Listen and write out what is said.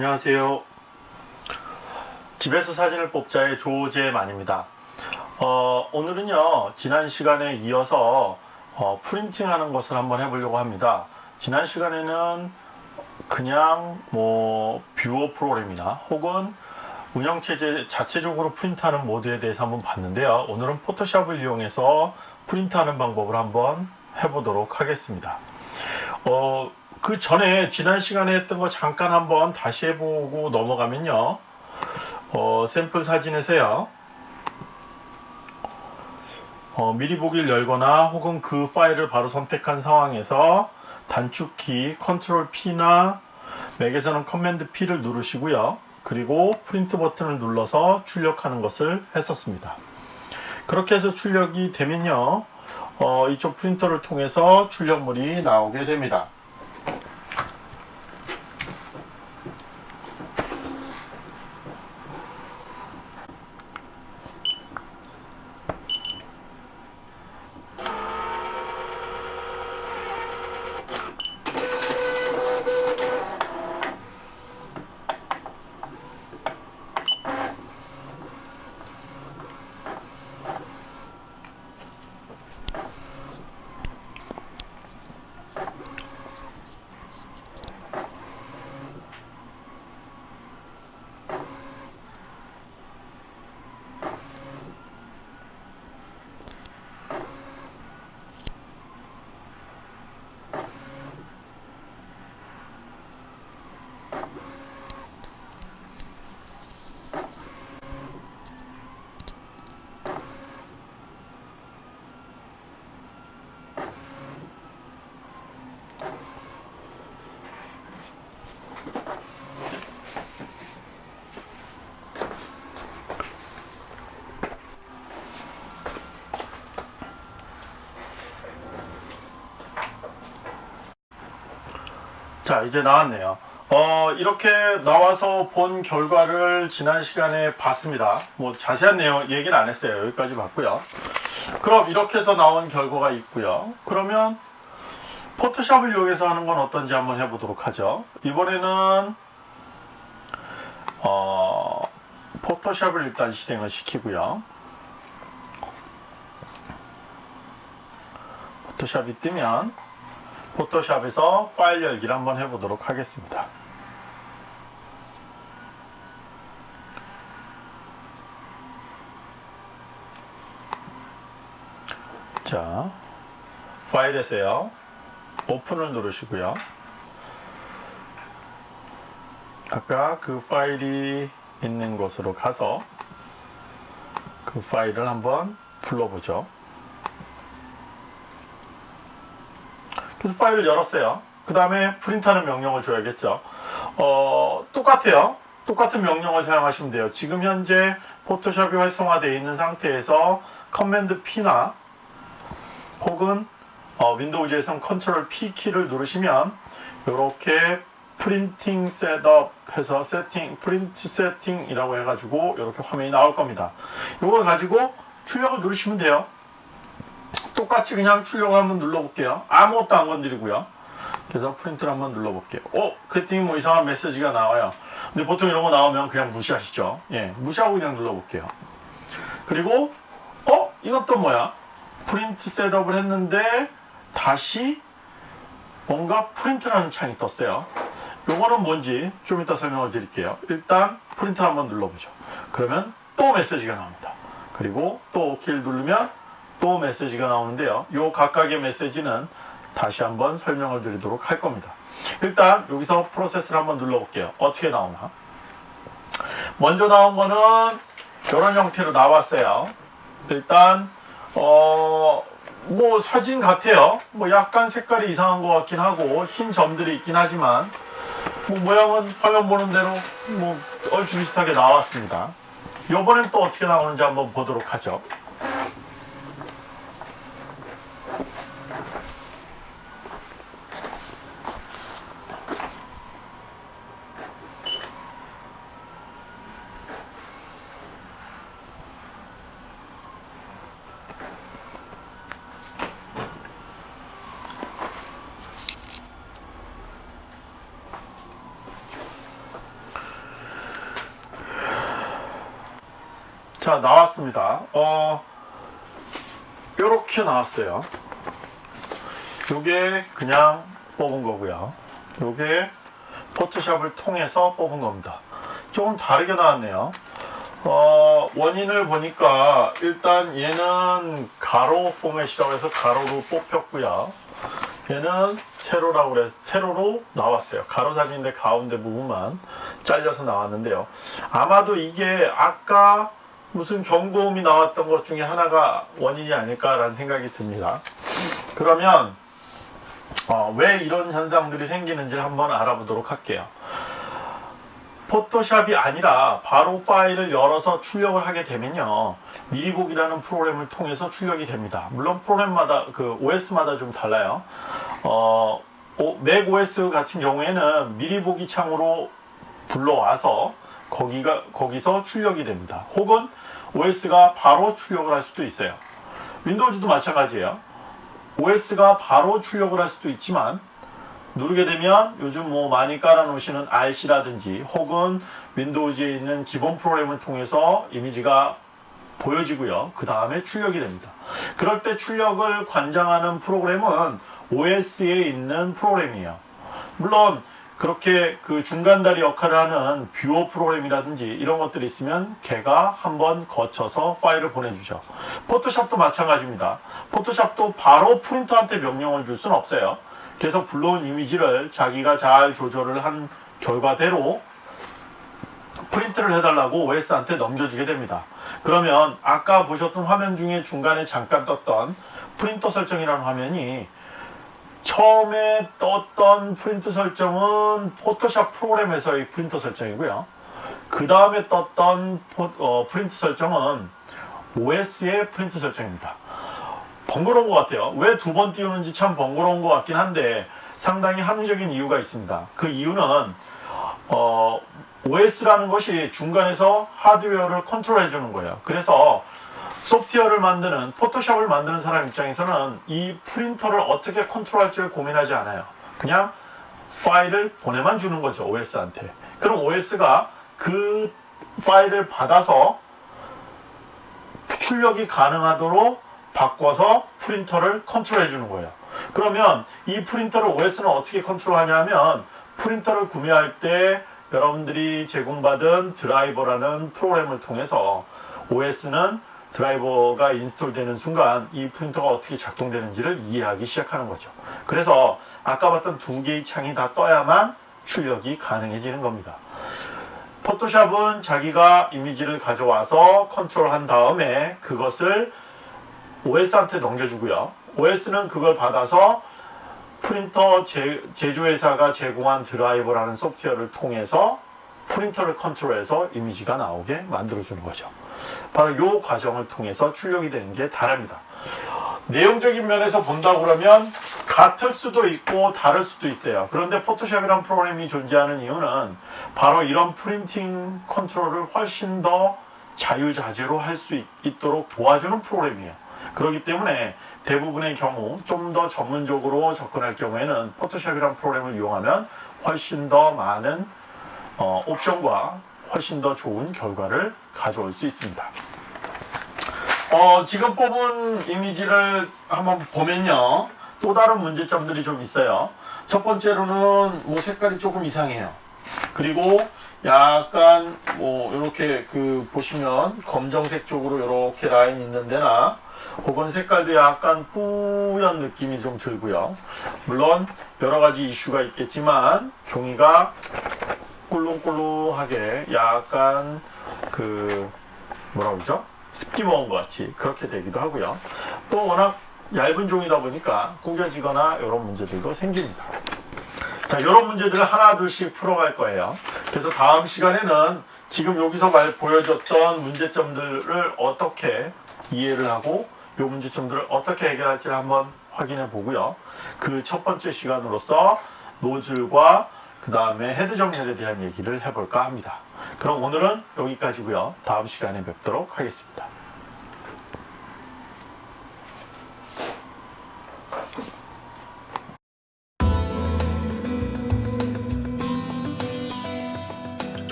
안녕하세요. 집에서 사진을 뽑자의 조재만입니다. 어, 오늘은요, 지난 시간에 이어서 어, 프린팅 하는 것을 한번 해보려고 합니다. 지난 시간에는 그냥 뭐 뷰어 프로그램이나 혹은 운영체제 자체적으로 프린트하는 모드에 대해서 한번 봤는데요. 오늘은 포토샵을 이용해서 프린트하는 방법을 한번 해보도록 하겠습니다. 어, 그 전에 지난 시간에 했던 거 잠깐 한번 다시 해보고 넘어가면요. 어, 샘플 사진에서요. 어, 미리 보기를 열거나 혹은 그 파일을 바로 선택한 상황에서 단축키 컨트롤 P나 맥에서는 커맨드 P를 누르시고요. 그리고 프린트 버튼을 눌러서 출력하는 것을 했었습니다. 그렇게 해서 출력이 되면요. 어, 이쪽 프린터를 통해서 출력물이 나오게 됩니다. 자 이제 나왔네요. 어 이렇게 나와서 본 결과를 지난 시간에 봤습니다. 뭐 자세한 내용 얘기는 안 했어요. 여기까지 봤고요. 그럼 이렇게 해서 나온 결과가 있고요. 그러면 포토샵을 이용해서 하는 건 어떤지 한번 해보도록 하죠. 이번에는 어, 포토샵을 일단 실행을 시키고요. 포토샵이 뜨면 포토샵에서 파일 열기를 한번 해보도록 하겠습니다. 자, 파일에서요. 오픈을 누르시고요. 아까 그 파일이 있는 곳으로 가서 그 파일을 한번 불러보죠. 그래서 파일을 열었어요. 그 다음에 프린트하는 명령을 줘야겠죠. 어, 똑같아요. 똑같은 명령을 사용하시면 돼요. 지금 현재 포토샵이 활성화되어 있는 상태에서 커맨드 P나 혹은 어, Windows에서는 컨트롤 P 키를 누르시면 이렇게 printing setup 해서 세팅, 프린트 세팅이라고 해가지고 이렇게 화면이 나올 겁니다. 이걸 가지고 출력을 누르시면 돼요. 똑같이 그냥 출력을 한번 눌러볼게요. 아무것도 안 건드리고요. 그래서 프린트를 한번 눌러볼게요. 어? 그랬더니 뭐 이상한 메시지가 나와요. 근데 보통 이런 거 나오면 그냥 무시하시죠. 예, 무시하고 그냥 눌러볼게요. 그리고 어? 이것도 뭐야? 프린트 setup을 했는데 다시 뭔가 프린트라는 창이 떴어요. 요거는 뭔지 좀 이따 설명을 드릴게요. 일단 프린트 한번 눌러보죠. 그러면 또 메시지가 나옵니다. 그리고 또 OK를 누르면 또 메시지가 나오는데요. 요 각각의 메시지는 다시 한번 설명을 드리도록 할 겁니다. 일단 여기서 프로세스를 한번 눌러볼게요. 어떻게 나오나? 먼저 나온 거는 이런 형태로 나왔어요. 일단 어... 뭐 사진 같아요. 뭐 약간 색깔이 이상한 것 같긴 하고 흰 점들이 있긴 하지만 뭐 모양은 화면 보는 대로 뭐 얼추 비슷하게 나왔습니다. 이번엔 또 어떻게 나오는지 한번 보도록 하죠. 자, 나왔습니다. 어, 요렇게 나왔어요. 요게 그냥 뽑은 거고요. 요게 포토샵을 통해서 뽑은 겁니다. 조금 다르게 나왔네요. 어, 원인을 보니까 일단 얘는 가로 포맷이라고 해서 가로로 뽑혔고요. 얘는 세로라고 그래서 세로로 나왔어요. 가로 사진인데 가운데 부분만 잘려서 나왔는데요. 아마도 이게 아까 무슨 경고음이 나왔던 것 중에 하나가 원인이 아닐까라는 생각이 듭니다. 그러면 어, 왜 이런 현상들이 생기는지를 한번 알아보도록 할게요. 포토샵이 아니라 바로 파일을 열어서 출력을 하게 되면요. 미리 보기라는 프로그램을 통해서 출력이 됩니다. 물론 프로그램마다 그 OS마다 좀 달라요. 어, 오- 맥 OS 같은 경우에는 미리 보기 창으로 불러와서 거기가 거기서 출력이 됩니다. 혹은 OS가 바로 출력을 할 수도 있어요. 윈도우즈도 마찬가지예요. OS가 바로 출력을 할 수도 있지만 누르게 되면 요즘 뭐 많이 깔아놓으시는 RC라든지 혹은 윈도우즈에 있는 기본 프로그램을 통해서 이미지가 보여지고요. 그 다음에 출력이 됩니다. 그럴 때 출력을 관장하는 프로그램은 OS에 있는 프로그램이에요. 물론 그렇게 그 중간다리 역할을 하는 viewer 프로그램이라든지 이런 것들이 있으면 걔가 한번 거쳐서 파일을 보내주죠. 포토샵도 마찬가지입니다. 포토샵도 바로 프린터한테 명령을 줄 수는 없어요. 그래서 불러온 이미지를 자기가 잘 조절을 한 결과대로 프린트를 해달라고 OS한테 넘겨주게 됩니다. 그러면 아까 보셨던 화면 중에 중간에 잠깐 떴던 프린터 설정이라는 화면이 처음에 떴던 프린트 설정은 포토샵 프로그램에서의 프린터 설정이고요. 그 다음에 떴던 포- 어, 프린트 설정은 OS의 프린트 설정입니다. 번거로운 것 같아요. 왜 두 번 띄우는지 참 번거로운 것 같긴 한데 상당히 합리적인 이유가 있습니다. 그 이유는 어, OS라는 것이 중간에서 하드웨어를 컨트롤 해 주는 거예요. 그래서 소프트웨어를 만드는 포토샵을 만드는 사람 입장에서는 이 프린터를 어떻게 컨트롤할지 를 고민하지 않아요. 그냥 파일을 보내만 주는 거죠 OS한테. 그럼 OS가 그 파일을 받아서 출력이 가능하도록 바꿔서 프린터를 컨트롤해 주는 거예요. 그러면 이 프린터를 OS는 어떻게 컨트롤하냐면 프린터를 구매할 때 여러분들이 제공받은 드라이버라는 프로그램을 통해서 OS는 드라이버가 인스톨되는 순간 이 프린터가 어떻게 작동되는지를 이해하기 시작하는 거죠. 그래서 아까 봤던 두 개의 창이 다 떠야만 출력이 가능해지는 겁니다. 포토샵은 자기가 이미지를 가져와서 컨트롤한 다음에 그것을 OS한테 넘겨주고요. OS는 그걸 받아서 프린터 제, 제조회사가 제공한 드라이버라는 소프트웨어를 통해서 프린터를 컨트롤해서 이미지가 나오게 만들어주는 거죠. 바로 이 과정을 통해서 출력이 되는 게 다릅니다. 내용적인 면에서 본다 그러면 같을 수도 있고 다를 수도 있어요. 그런데 포토샵이라는 프로그램이 존재하는 이유는 바로 이런 printing 컨트롤을 훨씬 더 자유자재로 할 수 있도록 도와주는 프로그램이에요. 그렇기 때문에 대부분의 경우 좀 더 전문적으로 접근할 경우에는 포토샵이라는 프로그램을 이용하면 훨씬 더 많은 어, 옵션과 훨씬 더 좋은 결과를 가져올 수 있습니다. 어, 지금 뽑은 이미지를 한번 보면요. 또 다른 문제점들이 좀 있어요. 첫 번째로는 뭐 색깔이 조금 이상해요. 그리고 약간 뭐 이렇게 그 보시면 검정색 쪽으로 이렇게 라인 있는 데나 혹은 색깔도 약간 뿌연 느낌이 좀 들고요. 물론 여러 가지 이슈가 있겠지만 종이가 꿀렁꿀렁하게 약간 그 뭐라 그러죠? 습기 먹은 것 같이 그렇게 되기도 하고요. 또 워낙 얇은 종이다 보니까 구겨지거나 이런 문제들도 생깁니다. 자, 이런 문제들을 하나 둘씩 풀어갈 거예요. 그래서 다음 시간에는 지금 여기서 말 보여줬던 문제점들을 어떻게 이해를 하고 이 문제점들을 어떻게 해결할지를 한번 확인해 보고요. 그 첫 번째 시간으로서 노즐과 그 다음에 헤드 정렬에 대한 얘기를 해볼까 합니다. 그럼 오늘은 여기까지고요. 다음 시간에 뵙도록 하겠습니다.